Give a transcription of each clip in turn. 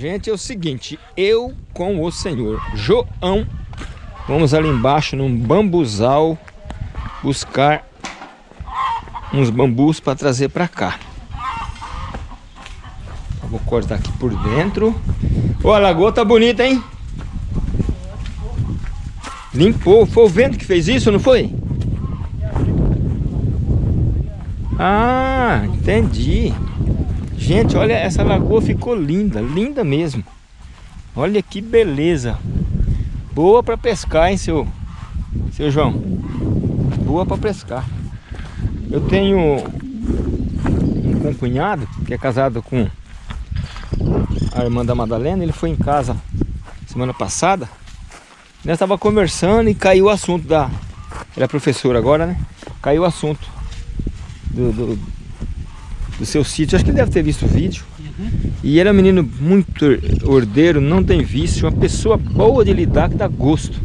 Gente, é o seguinte, eu com o senhor João, vamos ali embaixo num bambuzal buscar uns bambus para trazer para cá. Vou cortar aqui por dentro. Ô, a lagoa tá bonita, hein? Limpou. Foi o vento que fez isso, não foi? Ah, entendi. Gente, olha, essa lagoa ficou linda, linda mesmo. Olha que beleza. Boa para pescar, hein, seu, seu João? Boa para pescar. Eu tenho um cunhado que é casado com a irmã da Madalena. Ele foi em casa semana passada. Nós estava conversando e caiu o assunto da... Ela é professora agora, né? Caiu o assunto do, do, do seu sítio. Acho que ele deve ter visto o vídeo. Uhum. E ele é um menino muito ordeiro, não tem vício, uma pessoa boa de lidar que dá gosto.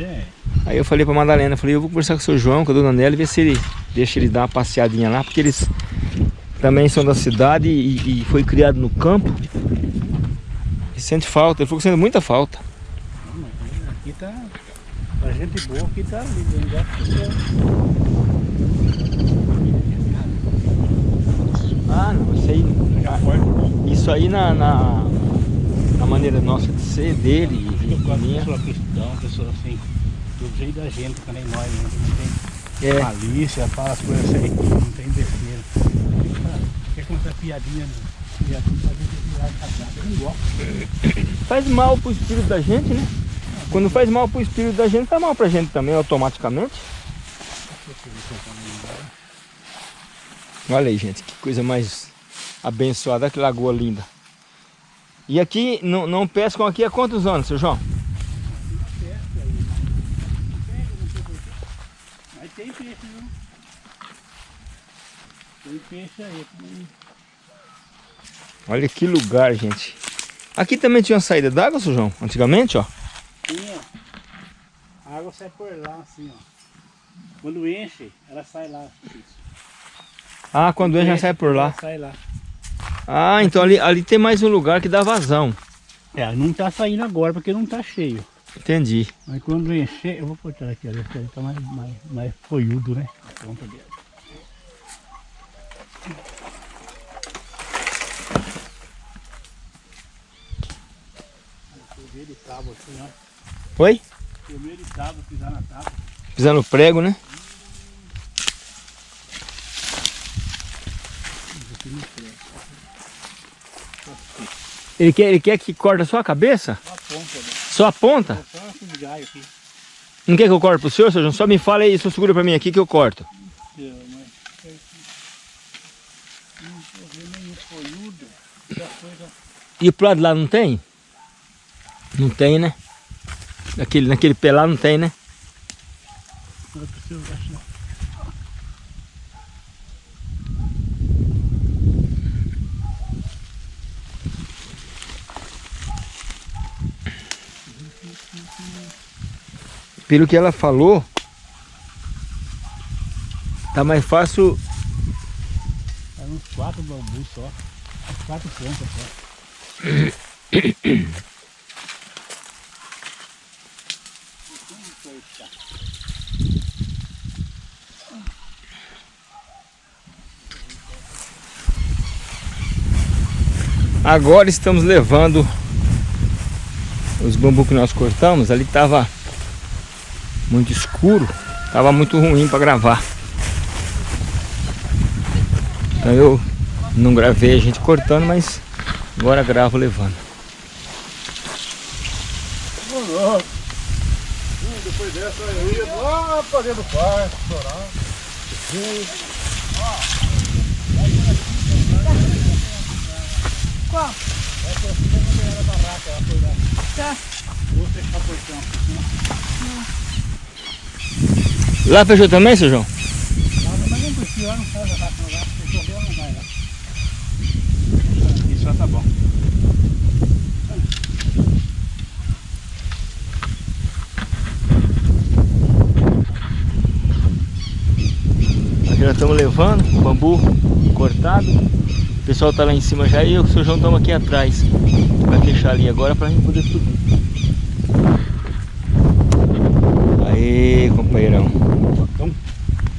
É. Aí eu falei pra Madalena, falei, eu vou conversar com o seu João, com a dona Nelly, ver se ele deixa ele dar uma passeadinha lá, porque eles também são da cidade e, e foi criado no campo. E sente falta, ele falou que sente muita falta. Aqui tá, a gente boa aqui tá ali, Ah, não, isso aí. Isso aí na, na, na maneira nossa de ser, dele e, e minha. Pessoa cristã, pessoa assim, do jeito da gente, que nem nós, né? não tem é. malícia, fala as coisas assim, não tem besteira. Quer contar piadinha, piadinha pra gente virar casado, eu não gosto. Faz mal pro espírito da gente, né? Quando faz mal pro espírito da gente, faz mal pra gente também, automaticamente. Olha aí, gente, que coisa mais abençoada, que lagoa linda. E aqui, não, não pescam aqui há quantos anos, seu João? Mas tem peixe, viu? Tem peixe aí. Olha que lugar, gente. Aqui também tinha uma saída d'água, seu João? Antigamente, ó. Tinha. A água sai por lá, assim, ó. Quando enche, ela sai lá. Isso. Ah, quando ele já sai por lá. Sai lá. Ah, então ali, ali tem mais um lugar que dá vazão. É, não tá saindo agora porque não tá cheio. Entendi. Mas quando encher, eu vou botar aqui, olha, ele tá mais, mais, mais folhudo, né? Pronto ali. Oi? Eu meio de tábua, pisar na tábua. Pisar no prego, né? Ele quer, ele quer que corta só a cabeça? Só a ponta. Né? Só a ponta? Só aqui. Não quer que eu corte pro senhor, senhor? Só me fala aí, só segura pra mim aqui que eu corto. E pro lado lá não tem? Não tem, né? Naquele, naquele pé lá não tem, né? Não, pelo que ela falou, tá mais fácil. É uns quatro bambus só. Quatro pontas só. Agora estamos levando os bambus que nós cortamos. Ali tava muito escuro, tava muito ruim para gravar. Então eu não gravei a gente cortando, mas agora gravo levando. Depois dessa eu ia lá pra dentro do parque, chorar. Qual? Essa aqui não era barraca, ela foi lá. Tá. Vou fechar o portão. Lá fechou também, seu João? Mas não não a vai lá. Isso tá bom. Aqui nós estamos levando o bambu cortado. O pessoal tá lá em cima já e eu, o seu João estamos aqui atrás. Vai fechar ali agora pra gente poder subir. Aí, companheirão. Facão.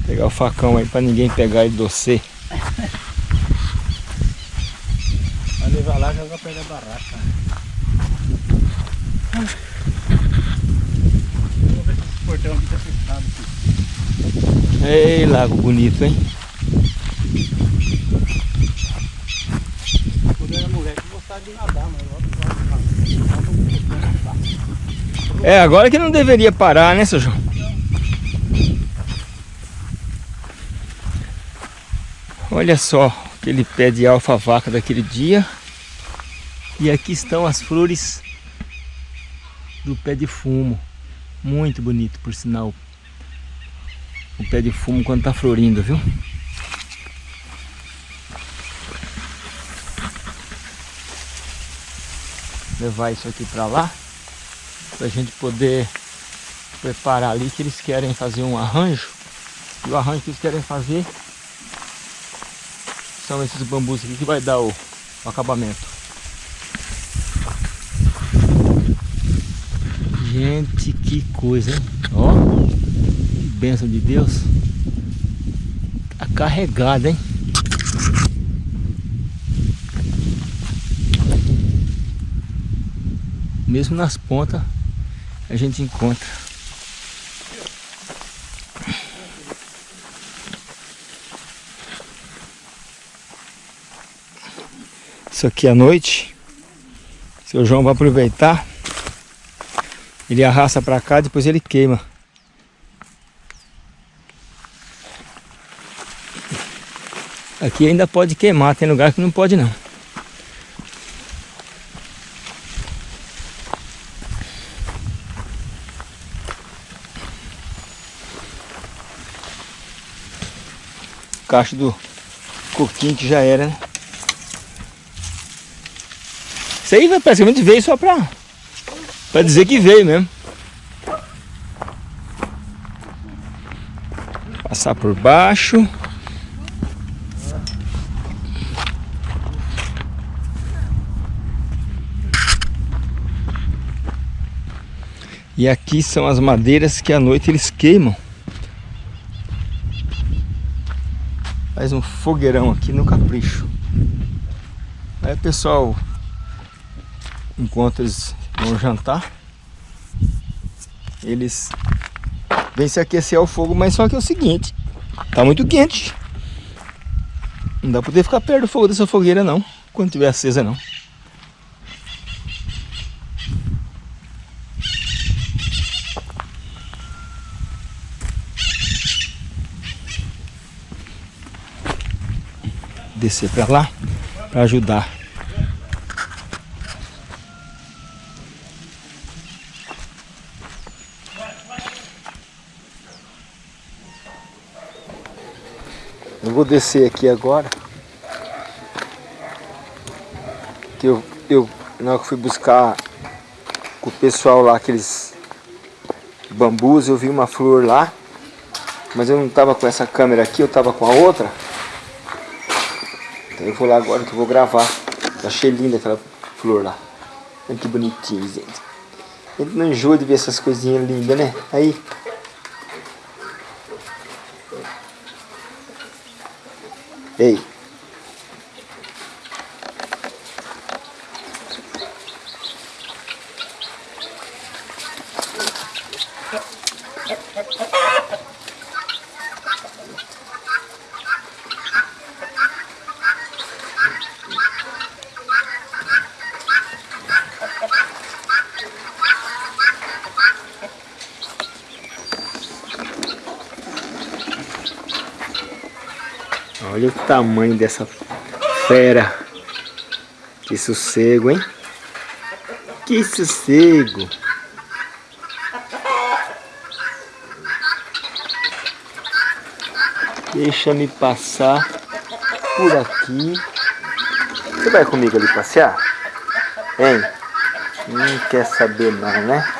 Pegar o facão aí pra ninguém pegar e docer. Vai levar lá, já vai pegar barraca. Vamos ver se esse portão aqui tá fechado. Aqui. Ei, lago bonito, hein? Quando eu era moleque, eu gostava de nadar, mas eu É, agora que não deveria parar, né, seu João? Olha só aquele pé de alfa-vaca daquele dia. E aqui estão as flores do pé de fumo. Muito bonito, por sinal. O pé de fumo quando tá florindo, viu? Levar isso aqui pra lá. Pra gente poder preparar ali que eles querem fazer um arranjo. E o arranjo que eles querem fazer são esses bambus aqui que vai dar o, o acabamento. Gente, que coisa, hein? Ó, que bênção de Deus. Tá carregada, hein? Mesmo nas pontas a gente encontra. Isso aqui à noite. Seu João vai aproveitar. Ele arrasta para cá, depois ele queima. Aqui ainda pode queimar, tem lugar que não pode não. Caixa do coquinho que já era, né? Isso aí praticamente veio só pra, pra dizer que veio mesmo. Passar por baixo. E aqui são as madeiras que à noite eles queimam. Faz um fogueirão aqui no capricho. Aí pessoal, enquanto eles vão jantar, eles vêm se aquecer ao fogo, mas só que é o seguinte, tá muito quente. Não dá poder ficar perto do fogo dessa fogueira não, quando tiver acesa não. Descer para lá para ajudar vou descer aqui agora. Que eu, eu na hora que fui buscar com o pessoal lá, aqueles bambus, eu vi uma flor lá. Mas eu não tava com essa câmera aqui, eu tava com a outra. Então eu vou lá agora que eu vou gravar. Achei linda aquela flor lá. Olha que bonitinho, gente não enjoa de ver essas coisinhas lindas, né? Aí, Ei. Olha o tamanho dessa fera. Que sossego, hein? Que sossego. Deixa-me passar por aqui. Você vai comigo ali passear? Hein? Não quer saber não, né?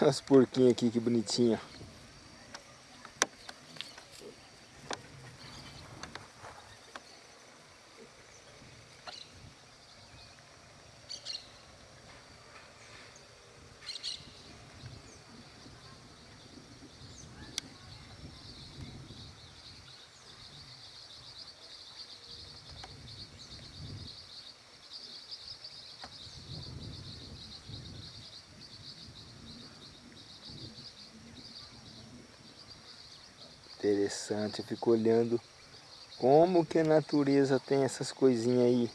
As porquinhas aqui, que bonitinha. Interessante, eu fico olhando como que a natureza tem essas coisinhas aí.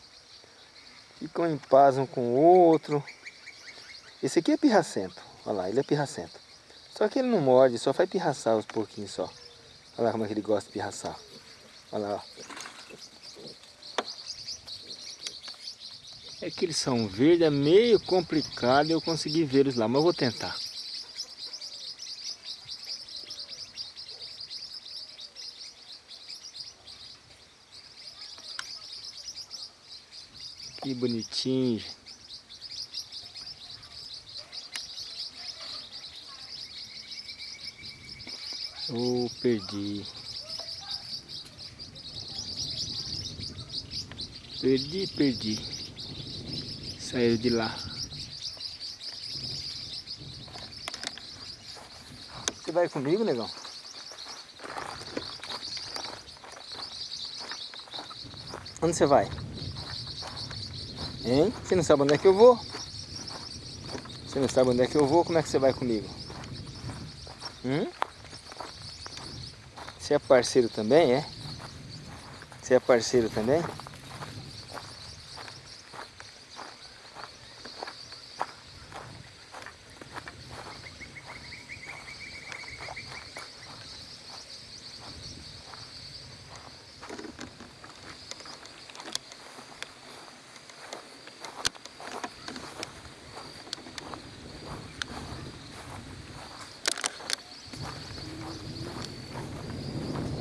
Ficam em paz um com o outro. Esse aqui é pirracento, olha lá, ele é pirracento. Só que ele não morde, só faz pirraçar os porquinhos só. Olha lá como é que ele gosta de pirraçar. Olha lá, ó. É que eles são verdes, é meio complicado eu conseguir vê-los lá, mas eu vou tentar. Que bonitinho. Oh, perdi. Perdi, perdi. Saiu de lá. Você vai comigo, negão? Onde você vai? Hein? Você não sabe onde é que eu vou? Você não sabe onde é que eu vou? Como é que você vai comigo? Hum? Você é parceiro também, é? Você é parceiro também?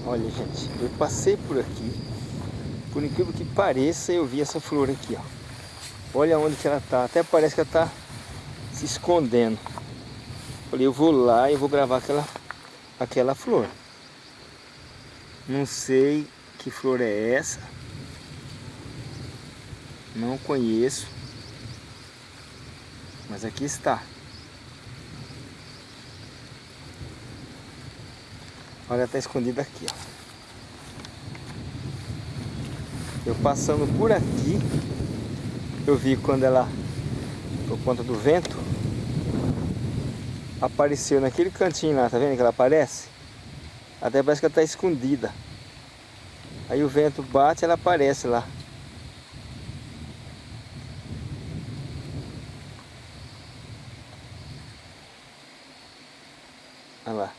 Olha, gente, eu passei por aqui. Por incrível que pareça, eu vi essa flor aqui, ó. Olha onde que ela tá. Até parece que ela tá se escondendo. Falei, eu vou lá e vou gravar aquela, aquela flor. Não sei que flor é essa. Não conheço. Mas aqui está. Olha, tá escondida aqui, ó. Eu passando por aqui, eu vi quando ela, por conta do vento, apareceu naquele cantinho lá, tá vendo que ela aparece? Até parece que ela tá escondida. Aí o vento bate, ela aparece lá. Olha lá.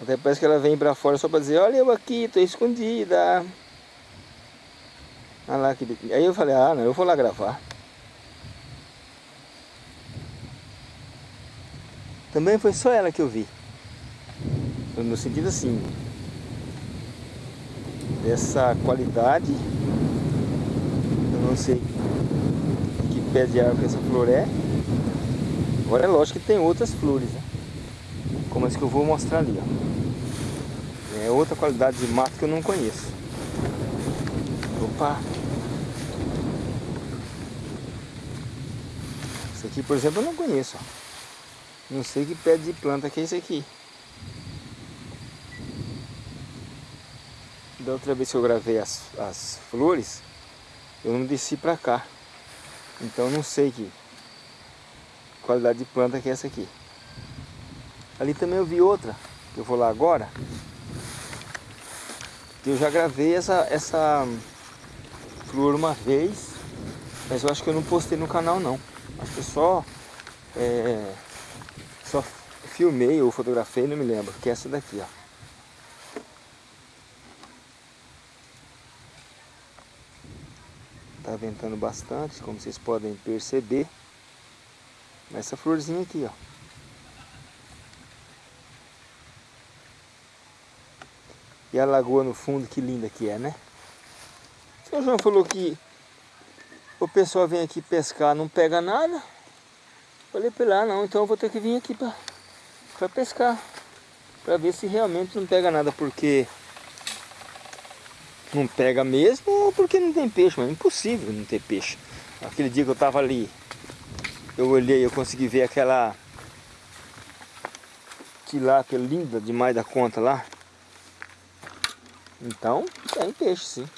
Até parece que ela vem pra fora só pra dizer, olha eu aqui, tô escondida. Lá que... Aí eu falei, ah não, eu vou lá gravar. Também foi só ela que eu vi. No sentido assim, dessa qualidade, eu não sei que pé de árvore essa flor é. Agora é lógico que tem outras flores, né? como as que eu vou mostrar ali, ó. É outra qualidade de mato que eu não conheço. Opa! Isso aqui, por exemplo, eu não conheço. Não sei que pé de planta que é esse aqui. Da outra vez que eu gravei as, as flores, eu não desci pra cá. Então não sei que qualidade de planta que é essa aqui. Ali também eu vi outra, que eu vou lá agora. Eu já gravei essa, essa flor uma vez, mas eu acho que eu não postei no canal não. Acho que só, é, só filmei ou fotografei, não me lembro, que é essa daqui, ó. Tá ventando bastante, como vocês podem perceber. Essa florzinha aqui, ó. E a lagoa no fundo, que linda que é, né? O senhor João falou que o pessoal vem aqui pescar, não pega nada. Falei pra ele, ah não, então eu vou ter que vir aqui pra pescar. Pra ver se realmente não pega nada, porque não pega mesmo ou porque não tem peixe, mas é impossível não ter peixe. Aquele dia que eu tava ali, eu olhei, eu consegui ver aquela tilápia linda demais da conta lá. Então, tem peixe sim.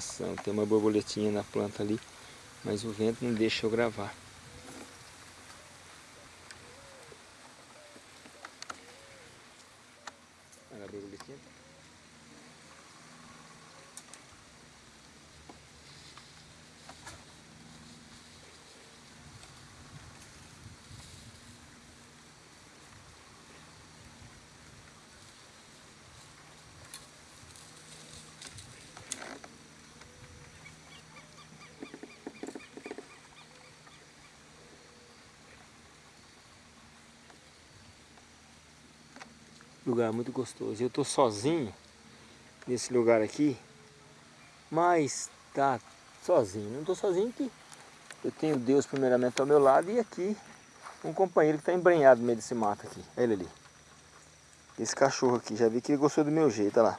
Judiação. Tem uma borboletinha na planta ali, mas o vento não deixa eu gravar. Olha a borboletinha. Lugar muito gostoso. Eu tô sozinho nesse lugar aqui, mas tá sozinho. Não tô sozinho que eu tenho Deus primeiramente ao meu lado e aqui um companheiro que está embrenhado no meio desse mato aqui. Olha ele ali. Esse cachorro aqui, já vi que ele gostou do meu jeito, olha lá.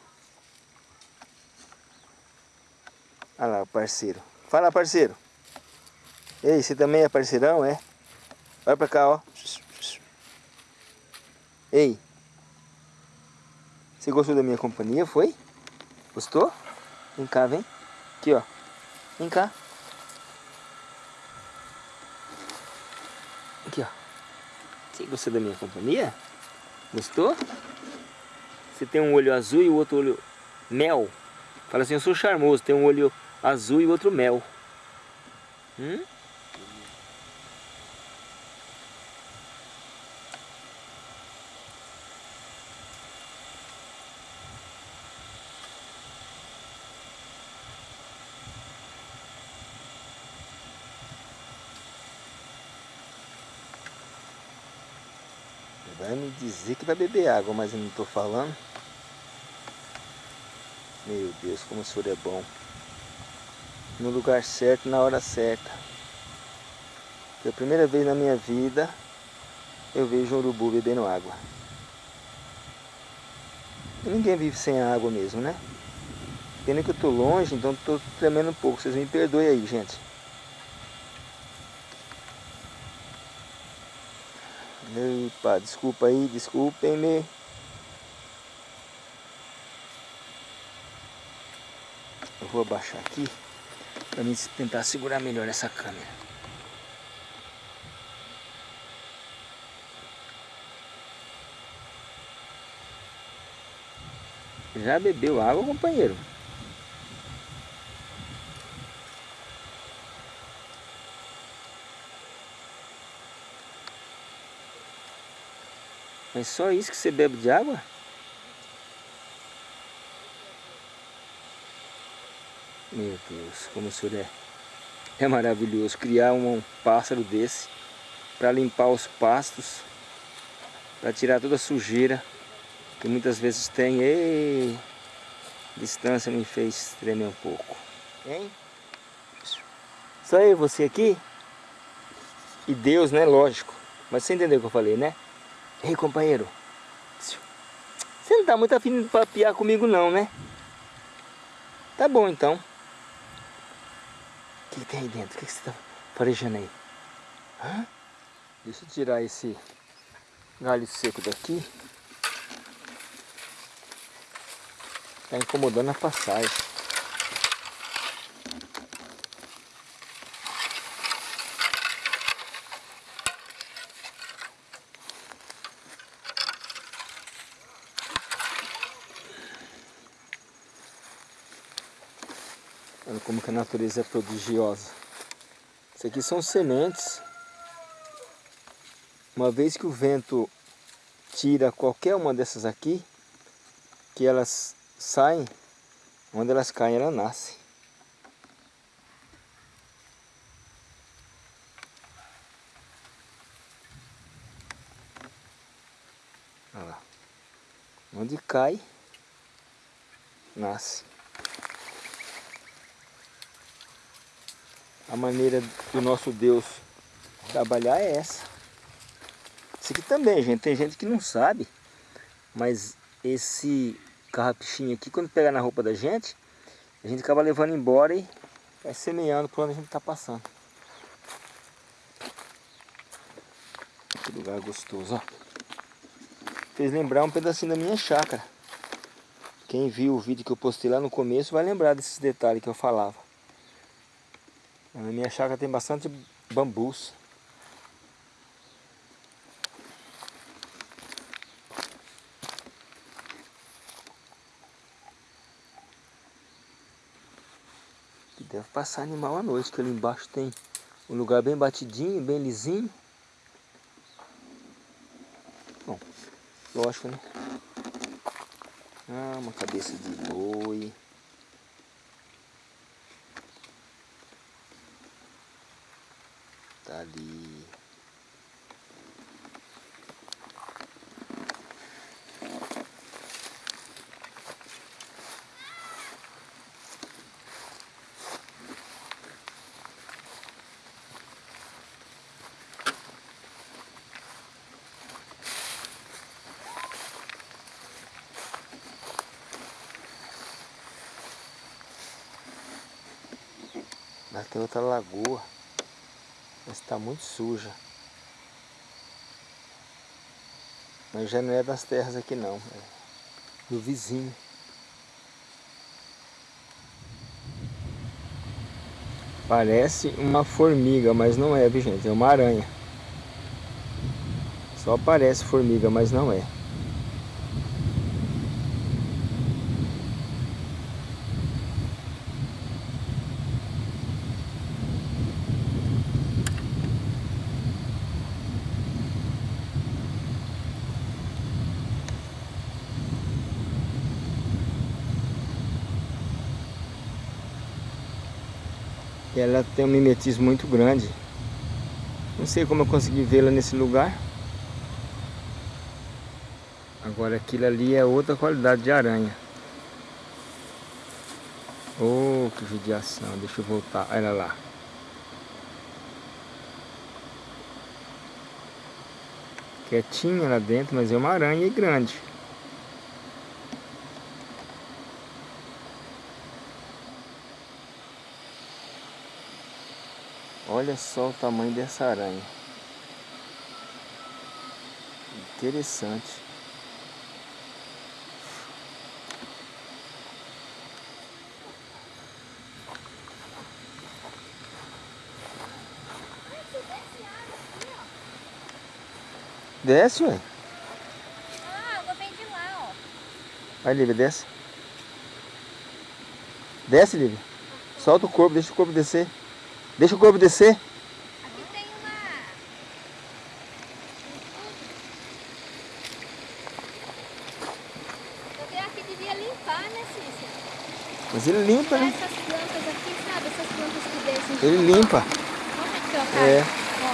Olha lá, parceiro. Fala, parceiro. Ei, você também é parceirão, é? Vai pra cá, ó. Ei. Você gostou da minha companhia, foi? Gostou? Vem cá, vem. Aqui, ó. Vem cá. Aqui, ó. Você gostou da minha companhia? Gostou? Você tem um olho azul e o outro olho mel. Fala assim, eu sou charmoso, tem um olho azul e outro mel. Hum? Vai me dizer que vai beber água, mas eu não estou falando. Meu Deus, como o senhor é bom. No lugar certo, na hora certa. Pela primeira vez na minha vida, eu vejo um urubu bebendo água. E ninguém vive sem água mesmo, né? Pena que eu estou longe, então estou tremendo um pouco. Vocês me perdoem aí, gente. Epa, desculpa aí, desculpem-me. Eu vou abaixar aqui para mim tentar segurar melhor essa câmera. Já bebeu água, companheiro? Mas só isso que você bebe de água? Meu Deus, como o senhor é, é maravilhoso criar um pássaro desse para limpar os pastos, para tirar toda a sujeira que muitas vezes tem. Ei, distância me fez tremer um pouco. Hein? Só eu você aqui? E Deus, né? Lógico. Mas você entendeu o que eu falei, né? Ei, companheiro. Você não tá muito afim de papiar comigo não, né? Tá bom, então. O que, tem aí dentro? O que, que você tá farejando aí? Hã? Deixa eu tirar esse galho seco daqui. Tá incomodando a passagem. Olha como que a natureza é prodigiosa. Isso aqui são sementes. Uma vez que o vento tira qualquer uma dessas aqui, que elas saem, onde elas caem, ela nasce. Olha lá. Onde cai, nasce. A maneira do nosso Deus trabalhar é essa. Isso aqui também, gente, tem gente que não sabe, mas esse carrapichinho aqui, quando pegar na roupa da gente, a gente acaba levando embora e vai semeando por onde a gente está passando. Que lugar gostoso, ó. Fez lembrar um pedacinho da minha chácara. Quem viu o vídeo que eu postei lá no começo vai lembrar desses detalhes que eu falava. Na minha chácara tem bastante bambus. Deve passar animal à noite, que ali embaixo tem um lugar bem batidinho, bem lisinho. Bom, lógico, né? Ah, uma cabeça de boi. Tá ali. Lá tem outra lagoa. Está muito suja. Mas já não é das terras aqui não. É do vizinho. Parece uma formiga, mas não é, viu gente? É uma aranha. Só parece formiga, mas não é. Ela tem um mimetismo muito grande. Não sei como eu consegui vê-la nesse lugar. Agora aquilo ali é outra qualidade de aranha. Oh, que judiação. Deixa eu voltar. Olha lá. Quietinha lá dentro, mas é uma aranha grande. Olha só o tamanho dessa aranha. Interessante. Desce, ué. Ah, a água vem de lá, ó. Vai, Lívia, desce. Desce, Lívia. Solta o corpo, deixa o corpo descer. Deixa o corpo descer. Aqui tem uma... Eu que devia limpar, né, Cícia? Mas ele limpa, né? Essas plantas aqui, sabe? Essas plantas que descem. Ele limpa. Olha aqui, ó, cara. É. Ó,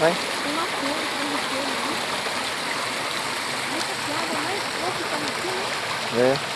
Vai. tem uma flor, tem uma flor. Essa flor é mais pouco que tá aqui, né? É.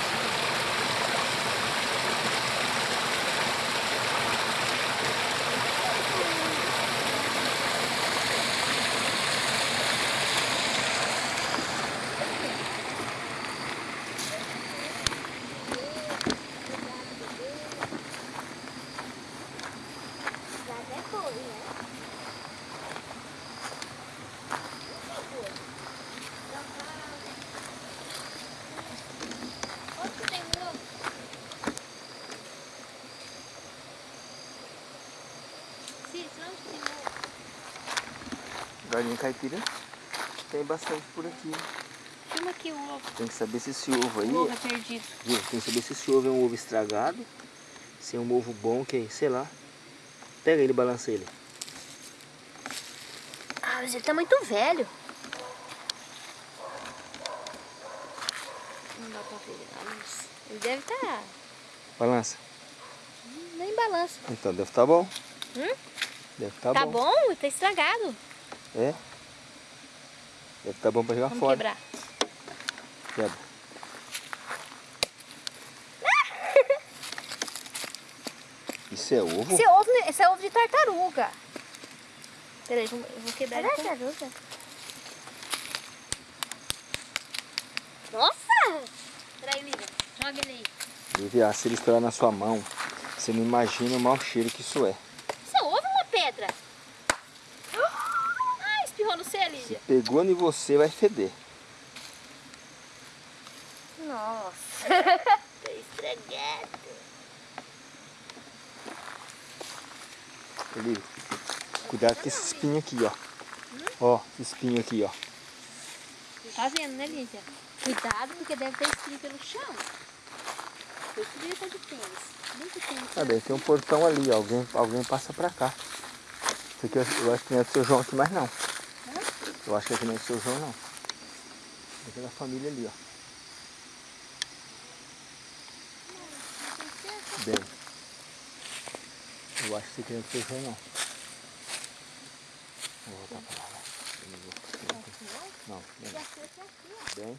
Galinha caipira tem bastante por aqui. Filma aqui o ovo. Tem que saber se esse ovo aí... O ovo é perdido. Tem que saber se esse ovo é um ovo estragado, se é um ovo bom, que sei lá. Pega ele e balança ele. Ah, mas ele tá muito velho. Não dá pra ver. Ele deve estar... Tá... Balança. Nem balança. Então deve estar tá bom. Hum? Deve estar tá bom. Tá bom? Tá estragado. É? Deve estar bom pra jogar Vamos fora. quebrar. Quebra. Isso é ovo? Esse é ovo, esse é ovo de tartaruga. Peraí, eu vou quebrar. É tartaruga? Nossa! Peraí, Lívia. Joga ele aí. Lívia, se ele estourar na sua mão, você não imagina o mau cheiro que isso é. Isso é ovo ou uma pedra? Ah, espirrou no C, Se Lívia. pegou em você, vai feder. Nossa. Tá estragado. Lívia, cuidado com esse espinho aqui, ó. Ó, esse espinho aqui, ó. Tá vendo, né, Lívia? Cuidado, porque deve ter espinho pelo chão. Por isso que ele tá de tênis. Muito tênis. Tem um portão ali, ó. Alguém, alguém passa pra cá. Isso aqui eu, eu acho que não é do seu João aqui mais não. Eu acho que aqui não é do seu João não. Aqui é da família ali, ó. Bem. Eu acho que isso aqui não é do seu João não. Vou voltar pra lá, vou- Não, não. Bem.